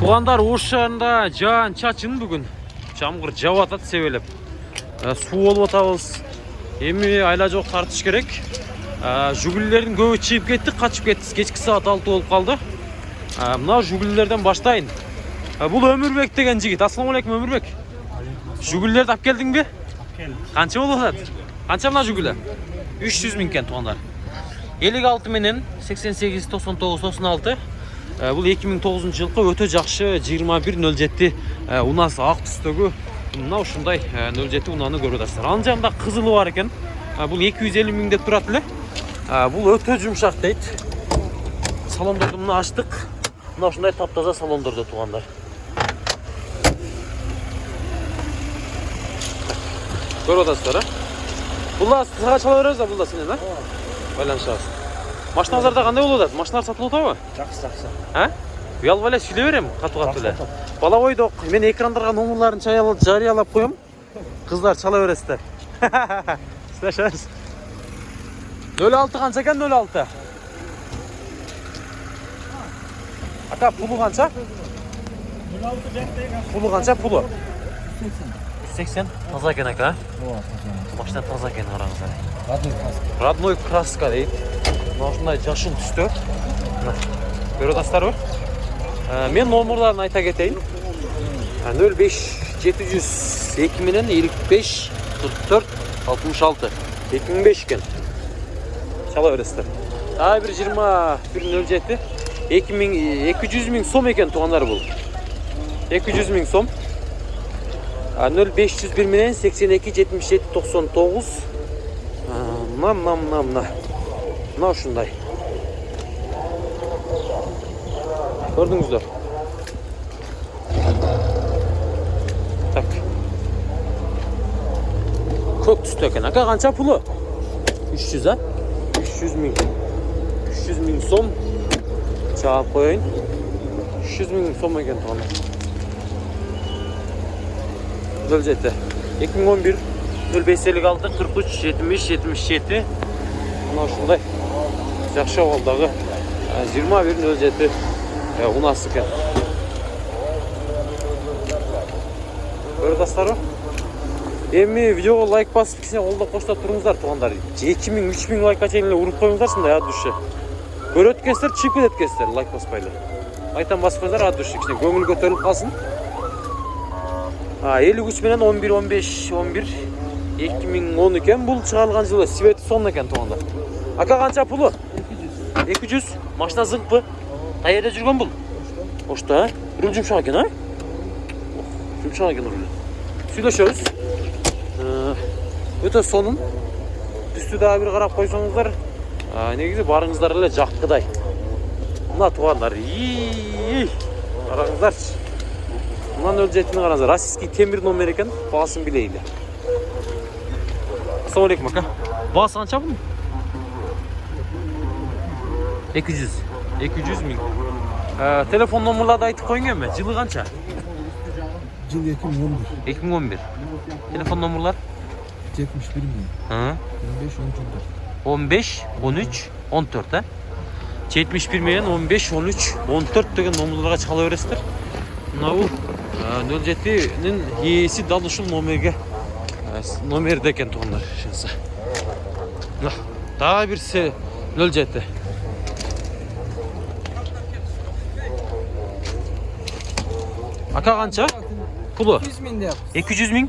туугандар ош шаарында жаан чачын бүгүн. Жамгыр жаап атат себелеп. Э, суу болуп атабыз. Эми айла жок тартыш керек. Э, жугулилердин көбү чыгып кетти качып кетти кечки саат алты болуп калды. Э, мына жугулилерден баштайын. Бул өмүрбек деген жигит. Ассаламу алейкум өмүрбек жугулилерди алып келдиңби? Канча болуп атат? Канча мына жугуле үч жүз миң экен туугандар элүү алты менен сексен сегиз токсон тогуз токсон алты бул эки миң тогузунчу жылкы өтө жакшы жыйырма бир нөл жети унасы ак түстөгү. Мына ушундай нөл жети унааны көрүп атасыздар. Анын жанында кызылы бар экен. Э, бул эки жүз элүү миң деп турат эле. Э, бул өтө жумшак дейт. Салондорду мына ачтык. Мына ушундай таптаза салондордо туугандар. Көрүп атасыздар э? Бул да сага чала беребиз да бул да? Сенен э байланышабыз машинаңыздарда кандай болуп атат? Машиналар сатылып атабы Жакшы, жакшы. а? Уялбай эле сүйлөй берем катуу катуу эле. бала бойдок мен экрандарга номерларын жарыялап коем. Кыздар чала бересиздер. Сыйлашабыз нөл алты канча экен нөл алты? Ака пулу канча? Пулу канча пулу. Жүз сексен. Таза экен ака машина таза экен караңыздар Родной краска. родной краска дейт мына ушундай жашыл түстө. Көрүп атасыздарбы Э, мен номерларын айта кетейин. Нөл беш жети жүз эки менен элүү беш кырк төрт алтымыш алты. Эки миң беш экен. Чала бересиздер. Дагы бир жыйырма бир нөл жети. Эки миң эки жүз миң сом экен туугандар бул. Эки жүз миң сом. Нөл беш жүз бир менен сексен эки жетимиш жети токсон тогуз. Мына мына мына мына мына ушундай. Көрдүңүздөр? Так. Көк түстүү экен ака канча пулу? Үч жүз а? Үч жүз миң. Үч жүз миң сом. Чаап коеюн. Үч жүз миң сом экен туугандар нөл жети эки миң он бир. Нөл беш элүү алты кырк үч жетимиш жетимиш жети. Мына ушундай жакшы абалдагы жыйырма бир нөл жети унасы экен. Көрүп атасыздарбы эми видеого лайк басып кичине колдоп коштоп туруңуздар туугандар. Эки миң үч миң лайкка чейин эле уруп коюңуздар ушундай от души көрөт экенсиздер чыгып кетет экенсиздер лайк баспай эле лайктан басып коюңуздар от души кичине көңүл көтөрүлүп калсын. Элүү үч менен он бир он беш он бир эки миң он экен. Бул чыгарылган жылы свети сон экен туугандар ака канча пулу? Эки жүз. Машина зыңкпы каерде жүргөн бул? Ошто э руль жумшак экен а? Жумшак экен руль сүйлөшөбүз. Өтө сонун. Түстү дагы бир карап койсоңуздар. Негизи барыңыздар эле жаккыдай. Мына туугандар. Караңыздарчы. Мына нөл жетини караңыздар. Российский темир номер экен. Баасын билейли. Ассаламу алейкум ака. Баасы канча бунун эки жүз. Эки жүз миң. Телефон номерларды айтып коюң эми жылы канча? Жыл 2011. эки миң он бир. Телефон номерлар? 71 миң. 15 14. он беш он үч он төрт э? Жетимиш бир менен он беш он үч он төрт деген номерларга чала бересиздер. Мына бул нөл жетинин ээси дал ушул номерге. Номерде экен туугандар ошентсе мына дагы бир нөл жети ака канча? Пулу? 100 миң деп. эки жүз миң?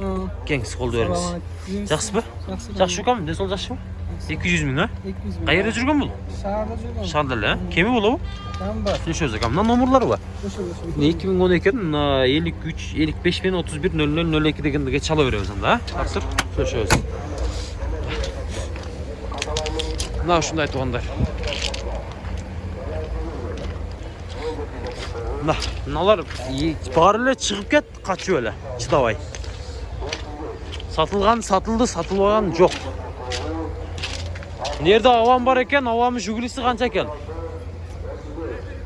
Кеңиз колдо бериңиз. Жакшысызбы жакшы чукам ден соолук жакшыбы эки жүз миң а? 200 миң. каерде жүргөн бул? Шаарда жүргөн. шаарда эле э кеми болобу? Бар. сүйлөшөбүз ака мына ошо. эки миң он экен мына элүү үч элүү беш менен отуз бир нөл нөл нөл эки дегенге чала беребиз анда а? Тартып сүйлөшөбүз мына ушундай туугандар мына мыналар баары эле чыгып кет качып эле. Чыдабай. Сатылган сатылды сатылбаган жок. Мына жерде авам бар экен авамын жигулиси канча экен?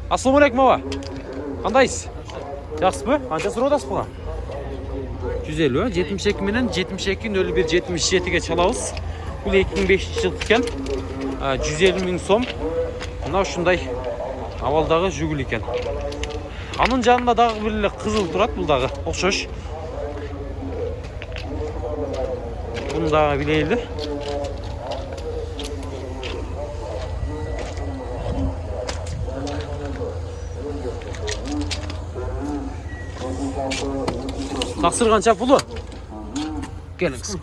Ассаламу алейкум аба кандайсыз? Жакшысызбы канча сурап атасыз буга жүз элүү э жетимиш эки менен жетимиш эки нөл бир жетимиш жетиге чалабыз. Бул эки миң бешинчи жылкы экен. Жүз элүү миң сом. Мына ушундай абалдагы жигули экен анын жанында дагы бир эле кызыл турат бул дагы. Окшош. Буну дагы билели таксыр канча пулу келиңиз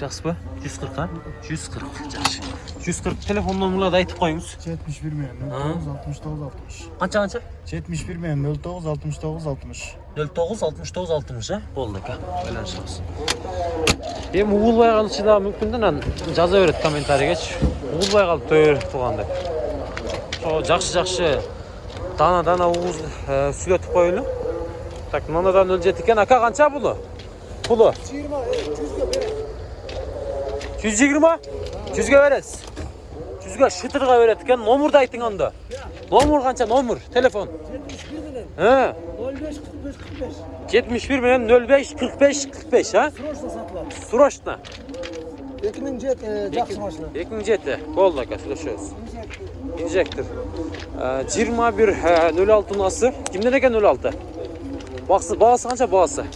жакшысызбы жүз кырк а? Жүз кырк. Жакшы. Жүз кырк телефон номерларды айтып коюңуз. Жетимиш бир менен нөл тогуз алтымыш тогуз алтымыш. Канча канча? Жетимиш бир менен нөл тогуз алтымыш тогуз алтымыш. нөл тогуз алтымыш тогуз алтымыш э болду ака. Байланышабыз эми угулбай калышы дагы мүмкүн да анан жаза берет комментарийгечи угулбай калыптыр тууган деп ошо жакшы жакшы. Дана дана угуз сүйлөтүп коелу так мындан нөл жети экен. Ака канча булу пулу. Жүз жыйырма? Жүзгө бересиз. Жүзгө шытырга берет экен. Номурду айтың анда номур канча? Номур телефон. Э? Жетимиш бир менен нөл беш кырк беш кырк беш а? Срочно. Сатылат. срочно Эки миң жети жакшы машина. эки миң жети. Болду ака сүйлөшөбүз. Инжектор. Жыйырма бир нөл алтынасы. Кимден экен нөл алты? Баасы канча? Баасы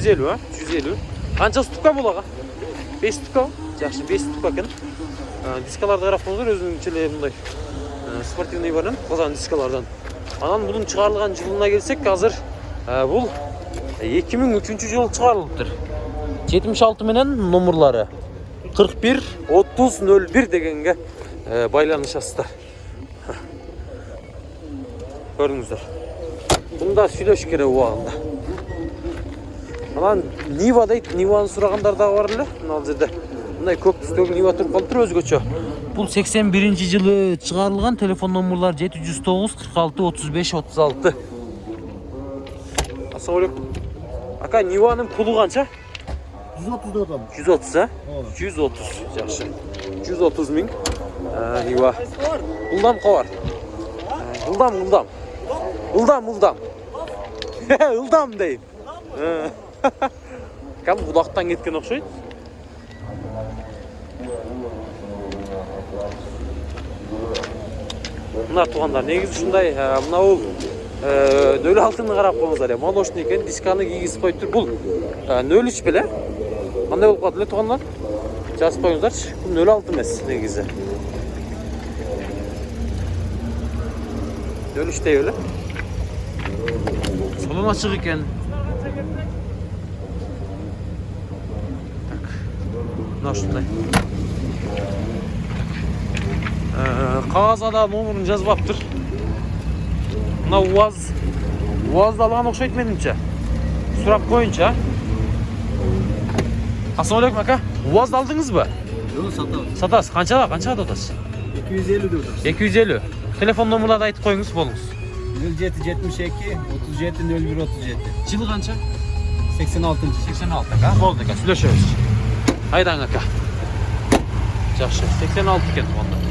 жүз элүү а? Жүз элүү. Канча ступка бул ага беш ступка жакшы беш ступка экен. Дискаларды карап коюңуздар өзүнүнчө эле мындай спортивный бар калган дискалардан. Анан мунун чыгарылган жылына келсек азыр бул эки миң үчүнчү жылы чыгарылыптыр жетимиш алты менен номурлары кырк бир отуз нөл бир дегенге байланышасыздар. Көрдүңүздөр. Буну да сүйлөш керек убагында анан нива дейт ниваны сурагандар дагы бар эле мына ал жерде. Мындай көк түстөгү нива туруп калыптыр өзгөчө. Бул сексен биринчи жылы чыгарылган телефон номурлары жети жүз тогуз кырк алты отуз беш отуз алты. Ассалам алейкум ака ниванын пулу канча? Жүз отуз деп атам. жүз отуз а? Жүз отуз жакшы. Жүз отуз миң нива. Ылдам кабар ылдам ылдам ылдам ылдам ылдам дейм кәдімгі будақтан кеткен окшойт. Мына туугандар негизи ушундай мына бул нөл алтыны карап коюңуздар молочный экен дисканы кийгизип коюптур бул нөл үч беле. Кандай болуп калат эле туугандар? Жазып коюңуздарчы бул нөл алты эмес негизи. Нөл үчтей беле. Салон ачык экен мына ушундай. Кагазга да номурун жазбаптыр. Мына уаз уазды алган окшойт менимче. Сурап коеюнчу а? Ассалам алейкум ака. Уазды алдыңызбы? Жок сатабыз. сатасыз. Канчага канчага деп атасыз Эки жүз элүү деп атабыз. эки жүз элүү. Телефон номурларды айтып коюңуз болуңуз. Нөл жети жетимиш эки, отуз жети, нөл бир отуз жети. жылы канча? Сексен алтынчы. сексен алты ака. Болду ака. Сүйлөшөбүз айдаң ака жакшы сексен алты экен туугандар